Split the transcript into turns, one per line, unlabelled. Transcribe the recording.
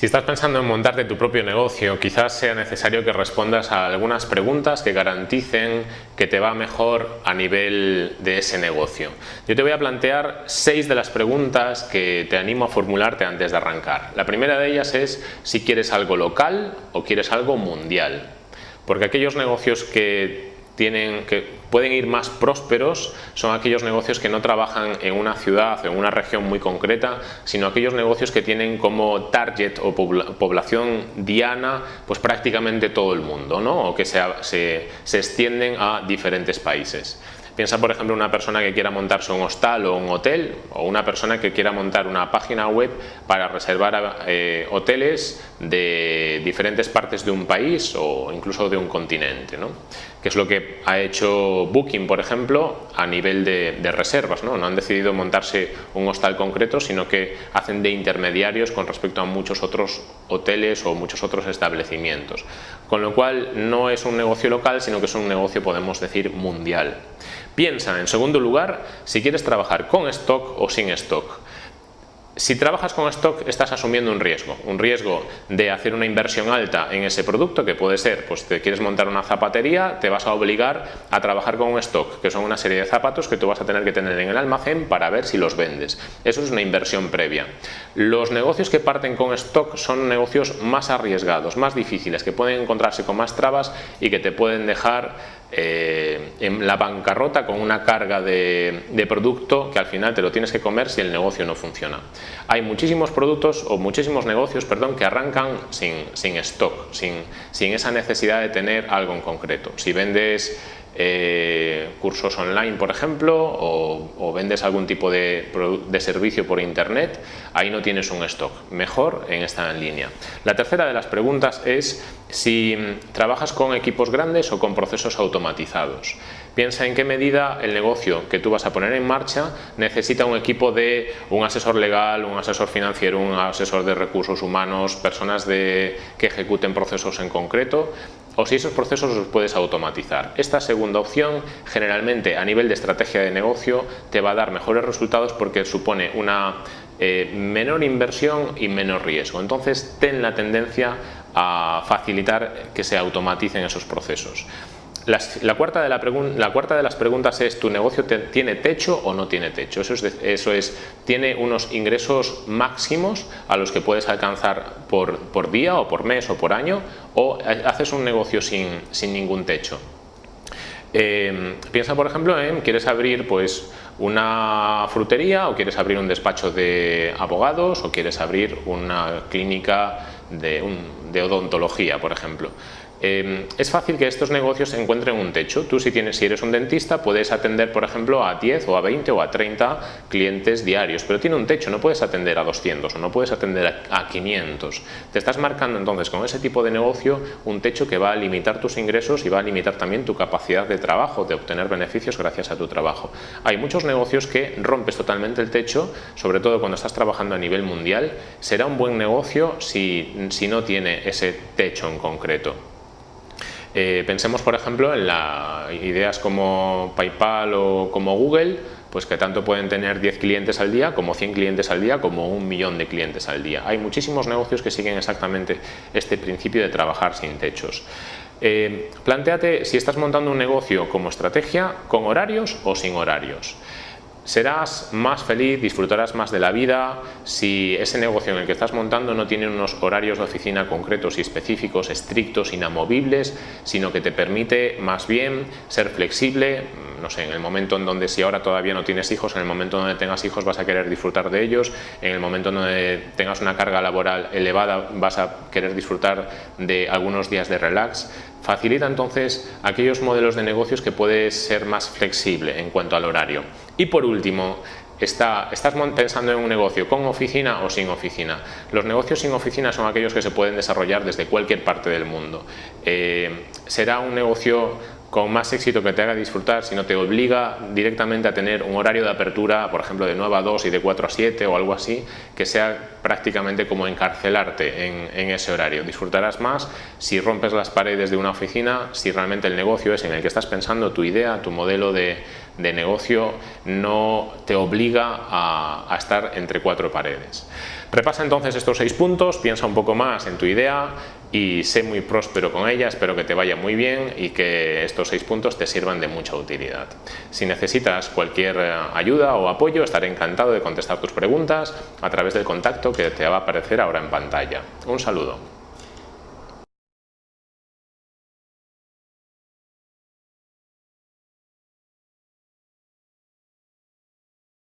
Si estás pensando en montarte tu propio negocio, quizás sea necesario que respondas a algunas preguntas que garanticen que te va mejor a nivel de ese negocio. Yo te voy a plantear seis de las preguntas que te animo a formularte antes de arrancar. La primera de ellas es si quieres algo local o quieres algo mundial. Porque aquellos negocios que que pueden ir más prósperos son aquellos negocios que no trabajan en una ciudad o en una región muy concreta, sino aquellos negocios que tienen como target o población diana pues prácticamente todo el mundo, ¿no? o que se, se, se extienden a diferentes países. Piensa, por ejemplo, una persona que quiera montarse un hostal o un hotel o una persona que quiera montar una página web para reservar eh, hoteles de diferentes partes de un país o incluso de un continente, ¿no? Que es lo que ha hecho Booking, por ejemplo, a nivel de, reservas. ¿no? no han decidido montarse un hostal concreto, sino que hacen de intermediarios con respecto a muchos otros hoteles o muchos otros establecimientos. Con lo cual no es un negocio local, sino que es un negocio, podemos decir, mundial. Piensa, en segundo lugar, si quieres trabajar con stock o sin stock. Si trabajas con stock estás asumiendo un riesgo, un riesgo de hacer una inversión alta en ese producto que puede ser, pues te quieres montar una zapatería, te vas a obligar a trabajar con un stock, que son una serie de zapatos que tú vas a tener que tener en el almacén para ver si los vendes. Eso es una inversión previa. Los negocios que parten con stock son negocios más arriesgados, más difíciles, que pueden encontrarse con más trabas y que te pueden dejar eh, en la bancarrota con una carga de, producto que al final te lo tienes que comer si el negocio no funciona. Hay muchísimos productos o muchísimos negocios perdón, que arrancan sin, sin stock, sin, sin esa necesidad de tener algo en concreto. Si vendes eh, cursos online, por ejemplo, o, vendes algún tipo de, de, servicio por internet, ahí no tienes un stock. Mejor en esta línea. La tercera de las preguntas es si trabajas con equipos grandes o con procesos automatizados. Piensa en qué medida el negocio que tú vas a poner en marcha necesita un equipo de un asesor legal, un asesor financiero, un asesor de recursos humanos, personas que ejecuten procesos en concreto o si esos procesos los puedes automatizar. Esta segunda opción generalmente a nivel de estrategia de negocio te va a dar mejores resultados porque supone una eh, menor inversión y menor riesgo. Entonces ten la tendencia a facilitar que se automaticen esos procesos la, cuarta de las preguntas es, ¿tu negocio tiene techo o no tiene techo? Eso es, ¿tiene unos ingresos máximos a los que puedes alcanzar por, día o por mes o por año? ¿O haces un negocio sin, ningún techo? Eh, piensa por ejemplo en quieres abrir pues una frutería o quieres abrir un despacho de abogados o quieres abrir una clínica de, de odontología por ejemplo Em, es fácil que estos negocios encuentren un techo. Tú si, tienes, si eres un dentista puedes atender por ejemplo a 10 o a 20 o a 30 clientes diarios, pero tiene un techo, no puedes atender a 200 o no puedes atender a 500. Te estás marcando entonces con ese tipo de negocio un techo que va a limitar tus ingresos y va a limitar también tu capacidad de trabajo, de obtener beneficios gracias a tu trabajo. Hay muchos negocios que rompes totalmente el techo, sobre todo cuando estás trabajando a nivel mundial, será un buen negocio si no tiene ese techo en concreto. Eh, pensemos por ejemplo en ideas como PayPal o como Google, pues que tanto pueden tener 10 clientes al día como 100 clientes al día como un millón de clientes al día. Hay muchísimos negocios que siguen exactamente este principio de trabajar sin techos. Eh, planteate si estás montando un negocio como estrategia con horarios o sin horarios. Serás más feliz, disfrutarás más de la vida si ese negocio en el que estás montando no tiene unos horarios de oficina concretos y específicos, estrictos, inamovibles, sino que te permite más bien ser flexible, no sé, en el momento en donde si ahora todavía no tienes hijos, en el momento donde tengas hijos vas a querer disfrutar de ellos, en el momento en donde tengas una carga laboral elevada vas a querer disfrutar de algunos días de relax, Facilita entonces aquellos modelos de negocios que puedes ser más flexible en cuanto al horario. Y por último, estás pensando en un negocio con oficina o sin oficina. Los negocios sin oficina son aquellos que se pueden desarrollar desde cualquier parte del mundo. Eh, será un negocio con más éxito que te haga disfrutar, si no te obliga directamente a tener un horario de apertura, por ejemplo, de 9 a 2 y de 4 a 7 o algo así, que sea prácticamente como encarcelarte en, ese horario. Disfrutarás más si rompes las paredes de una oficina, si realmente el negocio es en el que estás pensando, tu idea, tu modelo de, negocio no te obliga a estar entre cuatro paredes. Repasa entonces estos seis puntos, piensa un poco más en tu idea y sé muy próspero con ella, espero que te vaya muy bien y que estos seis puntos te sirvan de mucha utilidad. Si necesitas cualquier eh, ayuda o apoyo, estaré encantado de contestar tus preguntas a través del contacto que te va a aparecer ahora en pantalla. Un saludo.